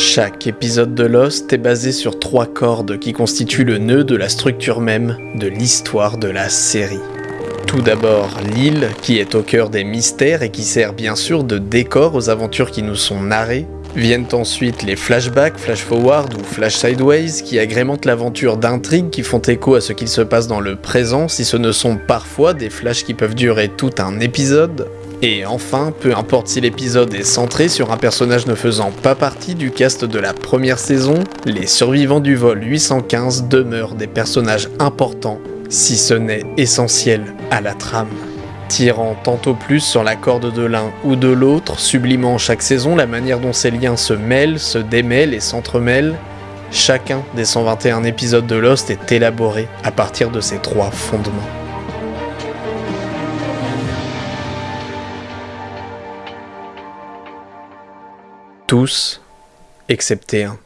Chaque épisode de Lost est basé sur trois cordes qui constituent le nœud de la structure même de l'histoire de la série. Tout d'abord, l'île, qui est au cœur des mystères et qui sert bien sûr de décor aux aventures qui nous sont narrées. Viennent ensuite les flashbacks, flash forward ou flash sideways qui agrémentent l'aventure d'intrigues qui font écho à ce qu'il se passe dans le présent si ce ne sont parfois des flashs qui peuvent durer tout un épisode. Et enfin, peu importe si l'épisode est centré sur un personnage ne faisant pas partie du cast de la première saison, les survivants du vol 815 demeurent des personnages importants, si ce n'est essentiels à la trame. Tirant tantôt plus sur la corde de l'un ou de l'autre, sublimant chaque saison la manière dont ces liens se mêlent, se démêlent et s'entremêlent, chacun des 121 épisodes de Lost est élaboré à partir de ces trois fondements. Tous, excepté un.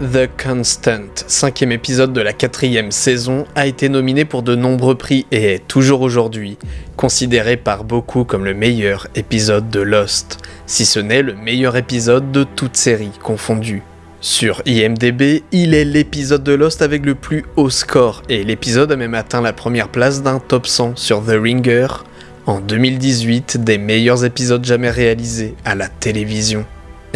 The Constant, cinquième épisode de la quatrième saison, a été nominé pour de nombreux prix et est toujours aujourd'hui considéré par beaucoup comme le meilleur épisode de Lost, si ce n'est le meilleur épisode de toute série confondue. Sur IMDB, il est l'épisode de Lost avec le plus haut score et l'épisode a même atteint la première place d'un top 100 sur The Ringer en 2018 des meilleurs épisodes jamais réalisés à la télévision.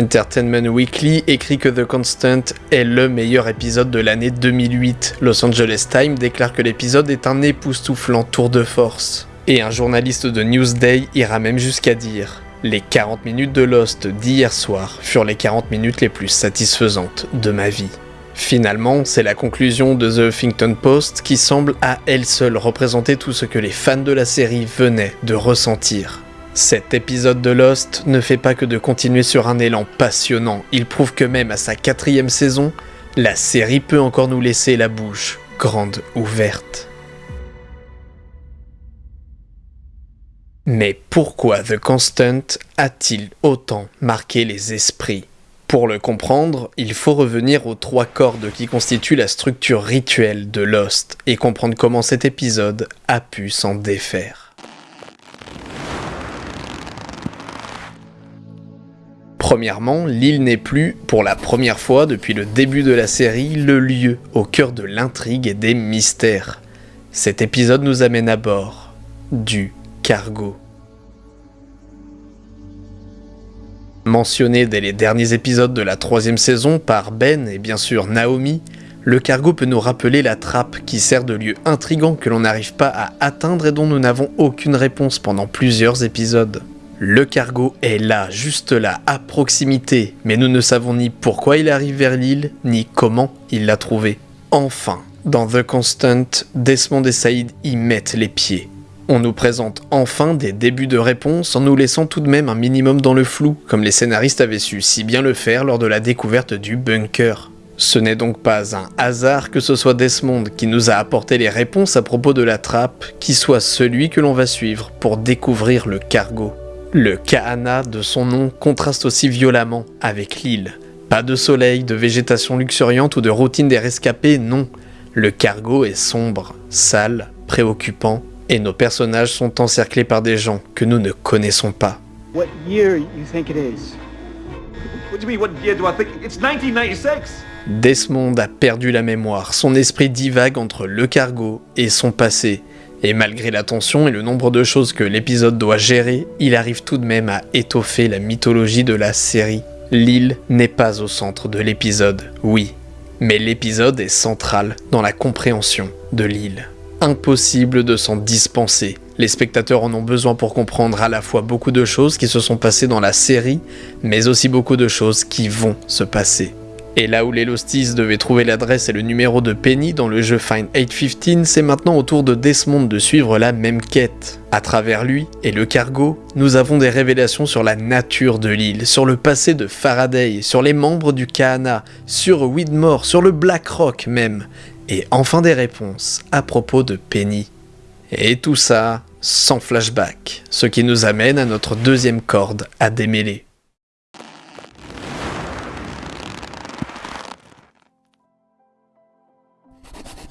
Entertainment Weekly écrit que The Constant est le meilleur épisode de l'année 2008. Los Angeles Times déclare que l'épisode est un époustouflant tour de force. Et un journaliste de Newsday ira même jusqu'à dire Les 40 minutes de Lost d'hier soir furent les 40 minutes les plus satisfaisantes de ma vie. Finalement, c'est la conclusion de The Huffington Post qui semble à elle seule représenter tout ce que les fans de la série venaient de ressentir. Cet épisode de Lost ne fait pas que de continuer sur un élan passionnant, il prouve que même à sa quatrième saison, la série peut encore nous laisser la bouche grande ouverte. Mais pourquoi The Constant a-t-il autant marqué les esprits? Pour le comprendre, il faut revenir aux trois cordes qui constituent la structure rituelle de Lost et comprendre comment cet épisode a pu s'en défaire. Premièrement, l'île n'est plus, pour la première fois depuis le début de la série, le lieu au cœur de l'intrigue et des mystères. Cet épisode nous amène à bord du cargo. Mentionné dès les derniers épisodes de la troisième saison par Ben et bien sûr Naomi, le cargo peut nous rappeler la trappe qui sert de lieu intrigant que l'on n'arrive pas à atteindre et dont nous n'avons aucune réponse pendant plusieurs épisodes. Le cargo est là, juste là, à proximité, mais nous ne savons ni pourquoi il arrive vers l'île, ni comment il l'a trouvé. Enfin, dans The Constant, Desmond et Saïd y mettent les pieds. On nous présente enfin des débuts de réponse en nous laissant tout de même un minimum dans le flou, comme les scénaristes avaient su si bien le faire lors de la découverte du bunker. Ce n'est donc pas un hasard que ce soit Desmond qui nous a apporté les réponses à propos de la trappe, qui soit celui que l'on va suivre pour découvrir le cargo. Le Kahana de son nom contraste aussi violemment avec l'île. Pas de soleil, de végétation luxuriante ou de routine des rescapés, non. Le cargo est sombre, sale, préoccupant, et nos personnages sont encerclés par des gens que nous ne connaissons pas. Desmond a perdu la mémoire, son esprit divague entre le cargo et son passé, et malgré la tension et le nombre de choses que l'épisode doit gérer, il arrive tout de même à étoffer la mythologie de la série. L'île n'est pas au centre de l'épisode, oui, mais l'épisode est central dans la compréhension de l'île. Impossible de s'en dispenser. Les spectateurs en ont besoin pour comprendre à la fois beaucoup de choses qui se sont passées dans la série, mais aussi beaucoup de choses qui vont se passer. Et là où les Losties devaient trouver l'adresse et le numéro de Penny dans le jeu Find 815, c'est maintenant au tour de Desmond de suivre la même quête. À travers lui et le cargo, nous avons des révélations sur la nature de l'île, sur le passé de Faraday, sur les membres du Kahana, sur Widmore, sur le Black Rock même, et enfin des réponses à propos de Penny. Et tout ça sans flashback, ce qui nous amène à notre deuxième corde à démêler.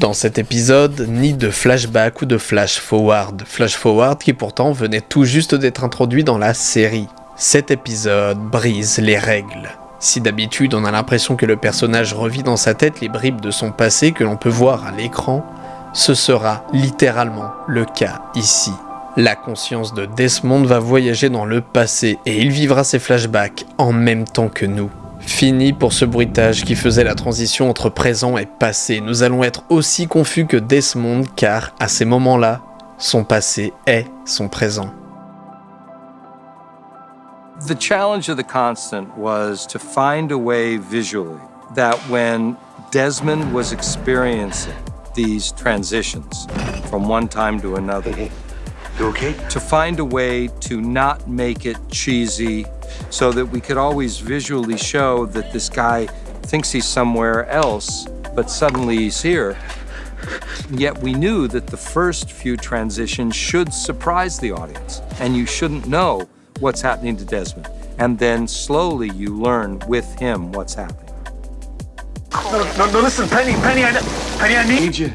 Dans cet épisode, ni de flashback ou de flash forward. Flash forward qui pourtant venait tout juste d'être introduit dans la série. Cet épisode brise les règles. Si d'habitude on a l'impression que le personnage revit dans sa tête les bribes de son passé que l'on peut voir à l'écran, ce sera littéralement le cas ici. La conscience de Desmond va voyager dans le passé et il vivra ses flashbacks en même temps que nous. Fini pour ce bruitage qui faisait la transition entre présent et passé. Nous allons être aussi confus que Desmond car à ces moments-là, son passé est son présent. The challenge of the constant was to find a way visually that when Desmond was experiencing these transitions from one time to another, You okay? to find a way to not make it cheesy so that we could always visually show that this guy thinks he's somewhere else, but suddenly he's here. Yet we knew that the first few transitions should surprise the audience, and you shouldn't know what's happening to Desmond. And then slowly you learn with him what's happening. No, no, no, listen, Penny, Penny, I, Penny, I need you.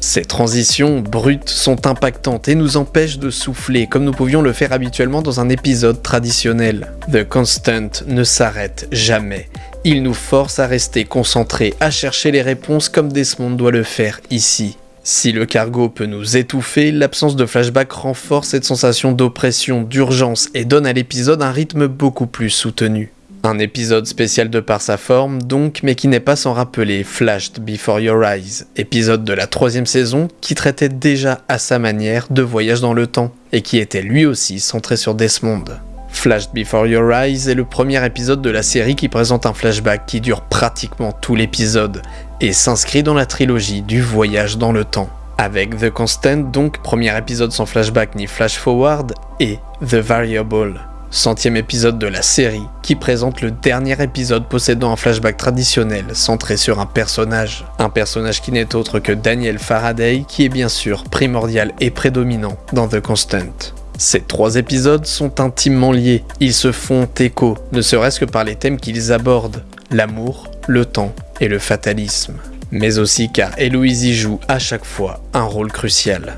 Ces transitions brutes sont impactantes et nous empêchent de souffler comme nous pouvions le faire habituellement dans un épisode traditionnel. The Constant ne s'arrête jamais. Il nous force à rester concentrés, à chercher les réponses comme Desmond doit le faire ici. Si le cargo peut nous étouffer, l'absence de flashback renforce cette sensation d'oppression, d'urgence et donne à l'épisode un rythme beaucoup plus soutenu. Un épisode spécial de par sa forme donc, mais qui n'est pas sans rappeler Flashed Before Your Eyes, épisode de la troisième saison qui traitait déjà à sa manière de voyage dans le temps, et qui était lui aussi centré sur Desmond. Flashed Before Your Eyes est le premier épisode de la série qui présente un flashback qui dure pratiquement tout l'épisode, et s'inscrit dans la trilogie du voyage dans le temps. Avec The Constant donc, premier épisode sans flashback ni flash forward, et The Variable, centième épisode de la série, qui présente le dernier épisode possédant un flashback traditionnel centré sur un personnage. Un personnage qui n'est autre que Daniel Faraday, qui est bien sûr primordial et prédominant dans The Constant. Ces trois épisodes sont intimement liés, ils se font écho, ne serait-ce que par les thèmes qu'ils abordent, l'amour, le temps et le fatalisme. Mais aussi car Héloïse y joue à chaque fois un rôle crucial.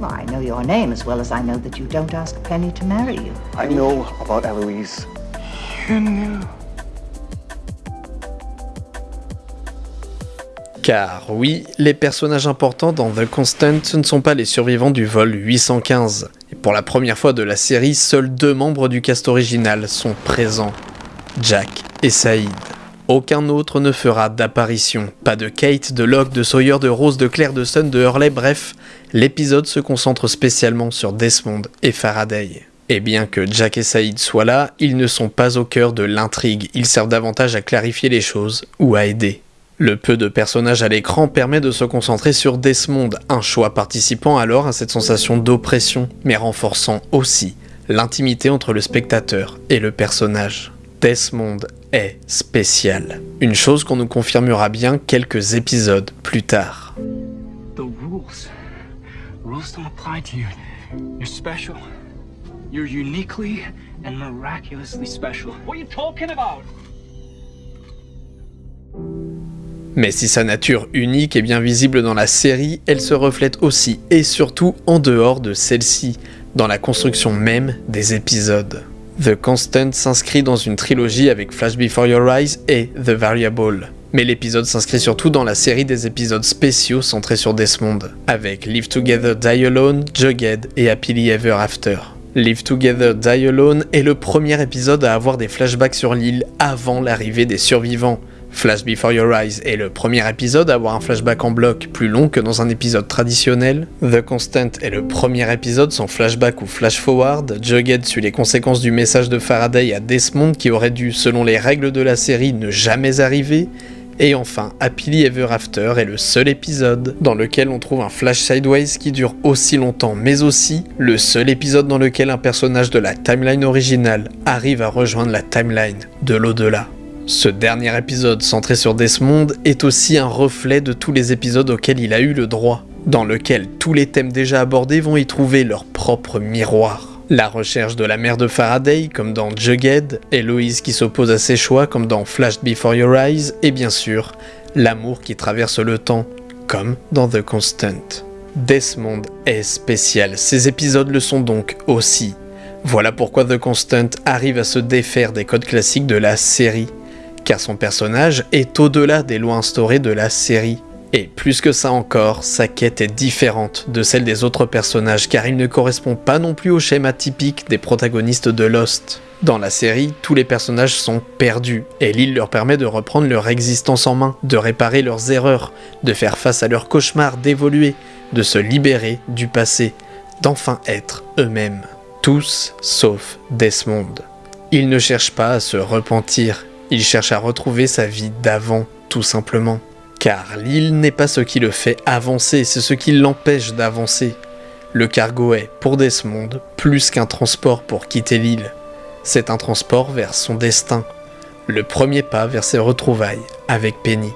Well, I know your name as well as I know that you don't ask Penny to marry you. I know about Eloise. Car oui, les personnages importants dans The Constant ce ne sont pas les survivants du vol 815. Et pour la première fois de la série, seuls deux membres du cast original sont présents, Jack et Saïd. Aucun autre ne fera d'apparition. Pas de Kate, de Locke, de Sawyer, de Rose, de Claire, de Sun, de Hurley, bref, l'épisode se concentre spécialement sur Desmond et Faraday. Et bien que Jack et Saïd soient là, ils ne sont pas au cœur de l'intrigue, ils servent davantage à clarifier les choses ou à aider. Le peu de personnages à l'écran permet de se concentrer sur Desmond, un choix participant alors à cette sensation d'oppression, mais renforçant aussi l'intimité entre le spectateur et le personnage. Desmond est spécial. Une chose qu'on nous confirmera bien quelques épisodes plus tard. The rules. Rules don't apply to you. You're special. You're uniquely and miraculously special. What are you talking about? Mais si sa nature unique est bien visible dans la série, elle se reflète aussi et surtout en dehors de celle-ci, dans la construction même des épisodes. The Constant s'inscrit dans une trilogie avec Flash Before Your Eyes et The Variable. Mais l'épisode s'inscrit surtout dans la série des épisodes spéciaux centrés sur Desmond, avec Live Together Die Alone, Jughead et Happily Ever After. Live Together Die Alone est le premier épisode à avoir des flashbacks sur l'île avant l'arrivée des survivants. Flash Before Your Eyes est le premier épisode à avoir un flashback en bloc plus long que dans un épisode traditionnel. The Constant est le premier épisode sans flashback ou flash forward. Jughead suit les conséquences du message de Faraday à Desmond qui aurait dû, selon les règles de la série, ne jamais arriver. Et enfin, Happily Ever After est le seul épisode dans lequel on trouve un flash sideways qui dure aussi longtemps, mais aussi le seul épisode dans lequel un personnage de la timeline originale arrive à rejoindre la timeline de l'au-delà. Ce dernier épisode centré sur Desmond est aussi un reflet de tous les épisodes auxquels il a eu le droit, dans lequel tous les thèmes déjà abordés vont y trouver leur propre miroir. La recherche de la mère de Faraday, comme dans Jughead, Héloïse qui s'oppose à ses choix, comme dans Flash Before Your Eyes, et bien sûr, l'amour qui traverse le temps, comme dans The Constant. Desmond est spécial, ces épisodes le sont donc aussi. Voilà pourquoi The Constant arrive à se défaire des codes classiques de la série, car son personnage est au-delà des lois instaurées de la série. Et plus que ça encore, sa quête est différente de celle des autres personnages car il ne correspond pas non plus au schéma typique des protagonistes de Lost. Dans la série, tous les personnages sont perdus et l'île leur permet de reprendre leur existence en main, de réparer leurs erreurs, de faire face à leurs cauchemars, d'évoluer, de se libérer du passé, d'enfin être eux-mêmes. Tous sauf Desmond. Il ne cherche pas à se repentir, il cherche à retrouver sa vie d'avant, tout simplement. Car l'île n'est pas ce qui le fait avancer, c'est ce qui l'empêche d'avancer. Le cargo est, pour Desmond, plus qu'un transport pour quitter l'île. C'est un transport vers son destin, le premier pas vers ses retrouvailles avec Penny.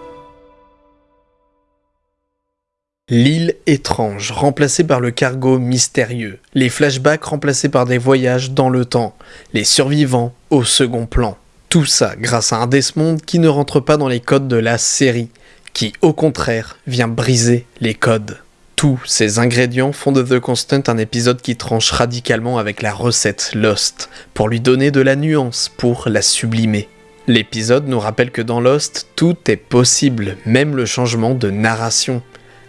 L'île étrange, remplacée par le cargo mystérieux, les flashbacks remplacés par des voyages dans le temps, les survivants au second plan. Tout ça grâce à un Desmond qui ne rentre pas dans les codes de la série, qui au contraire vient briser les codes. Tous ces ingrédients font de The Constant un épisode qui tranche radicalement avec la recette Lost, pour lui donner de la nuance, pour la sublimer. L'épisode nous rappelle que dans Lost, tout est possible, même le changement de narration.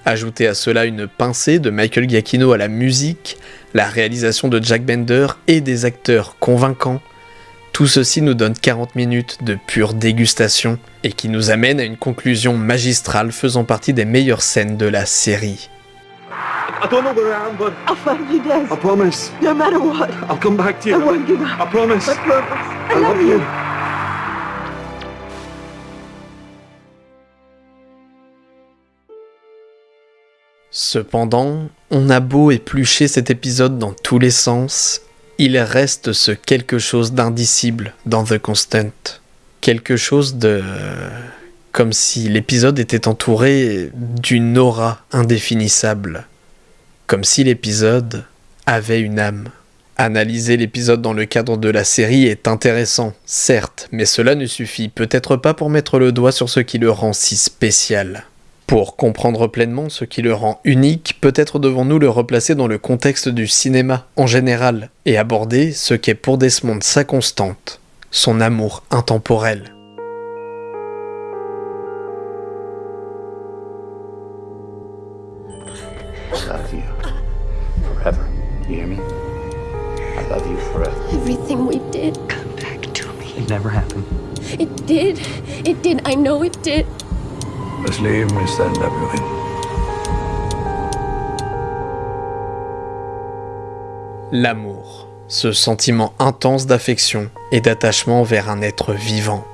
Ajoutez à cela une pincée de Michael Giacchino à la musique, la réalisation de Jack Bender et des acteurs convaincants, tout ceci nous donne 40 minutes de pure dégustation et qui nous amène à une conclusion magistrale faisant partie des meilleures scènes de la série. I don't know where I am, but I'll find you, Des. I promise. No matter what. I'll come back to you. I won't give up. I promise. I promise. I, love you. Cependant, on a beau éplucher cet épisode dans tous les sens, il reste ce quelque chose d'indicible dans The Constant. Quelque chose de... comme si l'épisode était entouré d'une aura indéfinissable. Comme si l'épisode avait une âme. Analyser l'épisode dans le cadre de la série est intéressant, certes, mais cela ne suffit peut-être pas pour mettre le doigt sur ce qui le rend si spécial. Pour comprendre pleinement ce qui le rend unique, peut-être devons-nous le replacer dans le contexte du cinéma en général et aborder ce qu'est pour Desmond sa constante, son amour intemporel. I love you forever. You hear me? I love you forever. Everything we did, Come back to me. It never happened. it did. It did. I know it did. L'amour, ce sentiment intense d'affection et d'attachement vers un être vivant.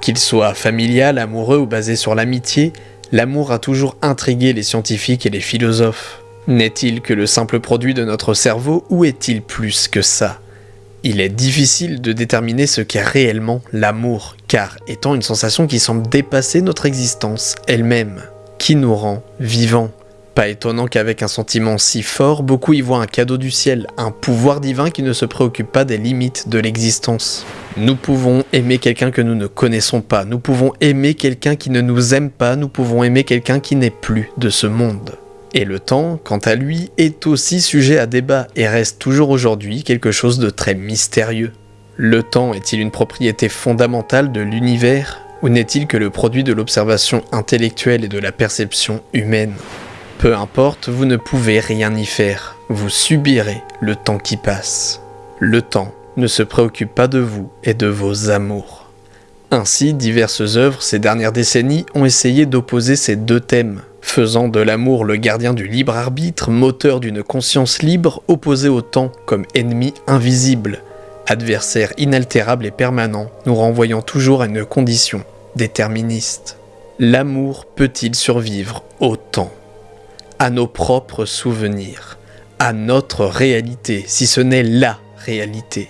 Qu'il soit familial, amoureux ou basé sur l'amitié, l'amour a toujours intrigué les scientifiques et les philosophes. N'est-il que le simple produit de notre cerveau ou est-il plus que ça? Il est difficile de déterminer ce qu'est réellement l'amour, car étant une sensation qui semble dépasser notre existence elle-même, qui nous rend vivants. Pas étonnant qu'avec un sentiment si fort, beaucoup y voient un cadeau du ciel, un pouvoir divin qui ne se préoccupe pas des limites de l'existence. Nous pouvons aimer quelqu'un que nous ne connaissons pas, nous pouvons aimer quelqu'un qui ne nous aime pas, nous pouvons aimer quelqu'un qui n'est plus de ce monde. Et le temps, quant à lui, est aussi sujet à débat et reste toujours aujourd'hui quelque chose de très mystérieux. Le temps est-il une propriété fondamentale de l'univers ou n'est-il que le produit de l'observation intellectuelle et de la perception humaine? Peu importe, vous ne pouvez rien y faire, vous subirez le temps qui passe. Le temps ne se préoccupe pas de vous et de vos amours. Ainsi, diverses œuvres ces dernières décennies ont essayé d'opposer ces deux thèmes, faisant de l'amour le gardien du libre arbitre, moteur d'une conscience libre, opposé au temps comme ennemi invisible, adversaire inaltérable et permanent, nous renvoyant toujours à une condition déterministe. L'amour peut-il survivre au temps? À nos propres souvenirs À notre réalité, si ce n'est LA réalité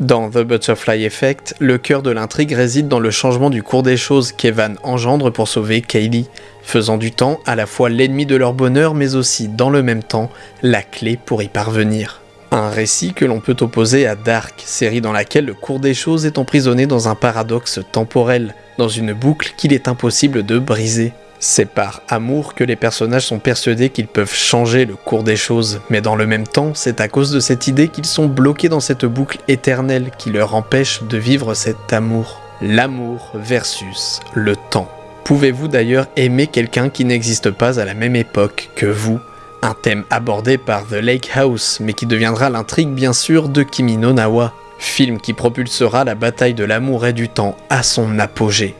Dans The Butterfly Effect, le cœur de l'intrigue réside dans le changement du cours des choses qu'Evan engendre pour sauver Kaylee, faisant du temps à la fois l'ennemi de leur bonheur mais aussi, dans le même temps, la clé pour y parvenir. Un récit que l'on peut opposer à Dark, série dans laquelle le cours des choses est emprisonné dans un paradoxe temporel, dans une boucle qu'il est impossible de briser. C'est par amour que les personnages sont persuadés qu'ils peuvent changer le cours des choses, mais dans le même temps, c'est à cause de cette idée qu'ils sont bloqués dans cette boucle éternelle qui leur empêche de vivre cet amour. L'amour versus le temps. Pouvez-vous d'ailleurs aimer quelqu'un qui n'existe pas à la même époque que vous? Un thème abordé par The Lake House, mais qui deviendra l'intrigue bien sûr de Kimi no Nawa, film qui propulsera la bataille de l'amour et du temps à son apogée.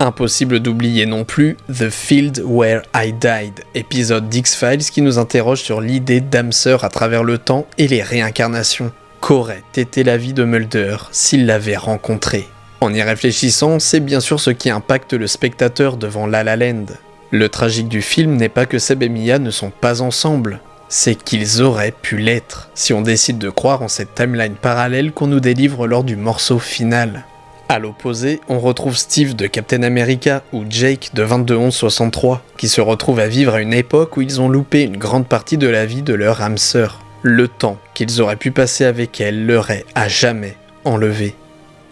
Impossible d'oublier non plus The Field Where I Died, épisode d'X-Files qui nous interroge sur l'idée d'âme sœur à travers le temps et les réincarnations. Qu'aurait été la vie de Mulder s'il l'avait rencontré En y réfléchissant, c'est bien sûr ce qui impacte le spectateur devant La La Land. Le tragique du film n'est pas que Seb et Mia ne sont pas ensemble, c'est qu'ils auraient pu l'être, si on décide de croire en cette timeline parallèle qu'on nous délivre lors du morceau final. À l'opposé, on retrouve Steve de Captain America ou Jake de 221163, qui se retrouvent à vivre à une époque où ils ont loupé une grande partie de la vie de leur âme sœur. Le temps qu'ils auraient pu passer avec elle leur est à jamais enlevé.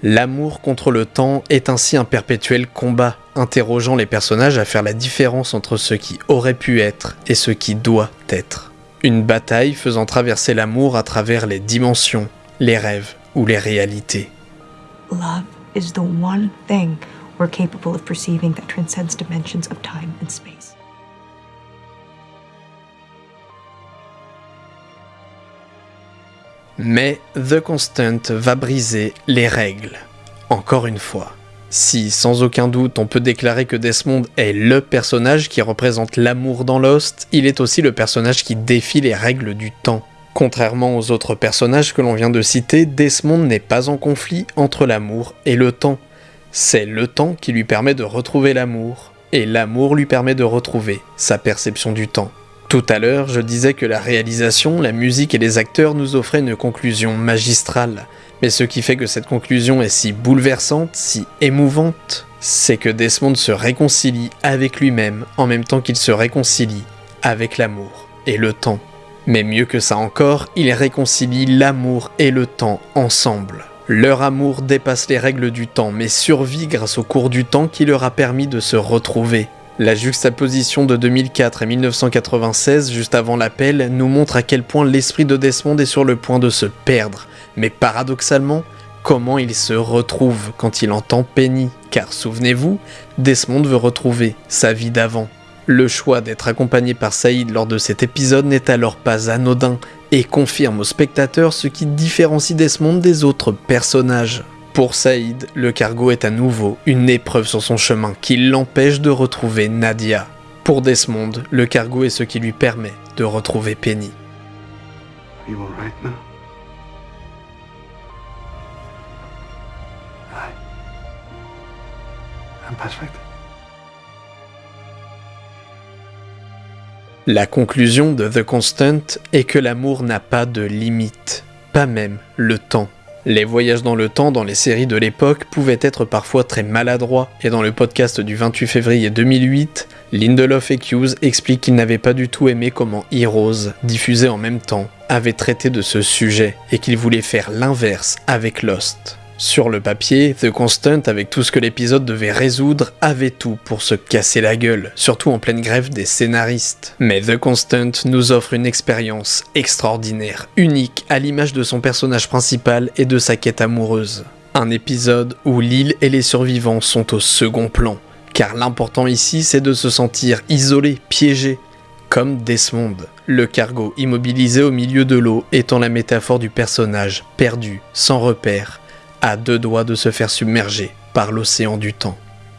L'amour contre le temps est ainsi un perpétuel combat, interrogeant les personnages à faire la différence entre ce qui aurait pu être et ce qui doit être. Une bataille faisant traverser l'amour à travers les dimensions, les rêves ou les réalités. Is the one thing we're capable of perceiving that transcends dimensions of time and space. Mais The Constant va briser les règles. Encore une fois. Si, sans aucun doute, on peut déclarer que Desmond est LE personnage qui représente l'amour dans Lost, il est aussi le personnage qui défie les règles du temps. Contrairement aux autres personnages que l'on vient de citer, Desmond n'est pas en conflit entre l'amour et le temps. C'est le temps qui lui permet de retrouver l'amour, et l'amour lui permet de retrouver sa perception du temps. Tout à l'heure, je disais que la réalisation, la musique et les acteurs nous offraient une conclusion magistrale. Mais ce qui fait que cette conclusion est si bouleversante, si émouvante, c'est que Desmond se réconcilie avec lui-même en même temps qu'il se réconcilie avec l'amour et le temps. Mais mieux que ça encore, il réconcilie l'amour et le temps ensemble. Leur amour dépasse les règles du temps, mais survit grâce au cours du temps qui leur a permis de se retrouver. La juxtaposition de 2004 et 1996, juste avant l'appel, nous montre à quel point l'esprit de Desmond est sur le point de se perdre, mais paradoxalement, comment il se retrouve quand il entend Penny, car souvenez-vous, Desmond veut retrouver sa vie d'avant. Le choix d'être accompagné par Saïd lors de cet épisode n'est alors pas anodin et confirme au spectateur ce qui différencie Desmond des autres personnages. Pour Saïd, le cargo est à nouveau une épreuve sur son chemin qui l'empêche de retrouver Nadia. Pour Desmond, le cargo est ce qui lui permet de retrouver Penny. La conclusion de The Constant est que l'amour n'a pas de limite, pas même le temps. Les voyages dans le temps dans les séries de l'époque pouvaient être parfois très maladroits, et dans le podcast du 28 février 2008, Lindelof et Hughes expliquent qu'ils n'avaient pas du tout aimé comment Heroes, diffusé en même temps, avait traité de ce sujet, et qu'ils voulaient faire l'inverse avec Lost. Sur le papier, The Constant, avec tout ce que l'épisode devait résoudre, avait tout pour se casser la gueule, surtout en pleine grève des scénaristes. Mais The Constant nous offre une expérience extraordinaire, unique à l'image de son personnage principal et de sa quête amoureuse. Un épisode où l'île et les survivants sont au second plan, car l'important ici c'est de se sentir isolé, piégé, comme Desmond, le cargo immobilisé au milieu de l'eau étant la métaphore du personnage perdu, sans repère, à deux doigts de se faire submerger par l'océan du temps.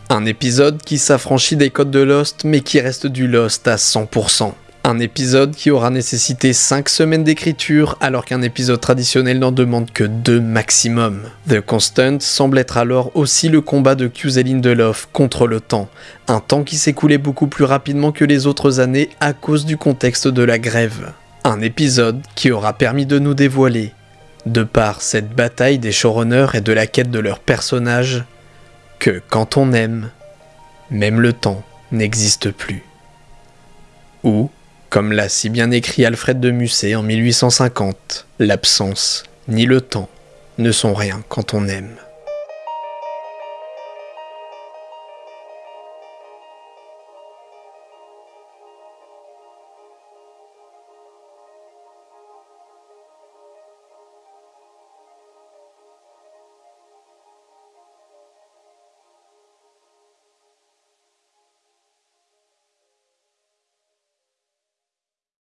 Un épisode qui s'affranchit des codes de Lost mais qui reste du Lost à 100%. Un épisode qui aura nécessité 5 semaines d'écriture alors qu'un épisode traditionnel n'en demande que 2 maximum. The Constant semble être alors aussi le combat de Cuseline Delof contre le temps, un temps qui s'écoulait beaucoup plus rapidement que les autres années à cause du contexte de la grève. Un épisode qui aura permis de nous dévoiler, de par cette bataille des showrunners et de la quête de leurs personnages, que quand on aime, même le temps n'existe plus. Ou, comme l'a si bien écrit Alfred de Musset en 1850, l'absence ni le temps ne sont rien quand on aime.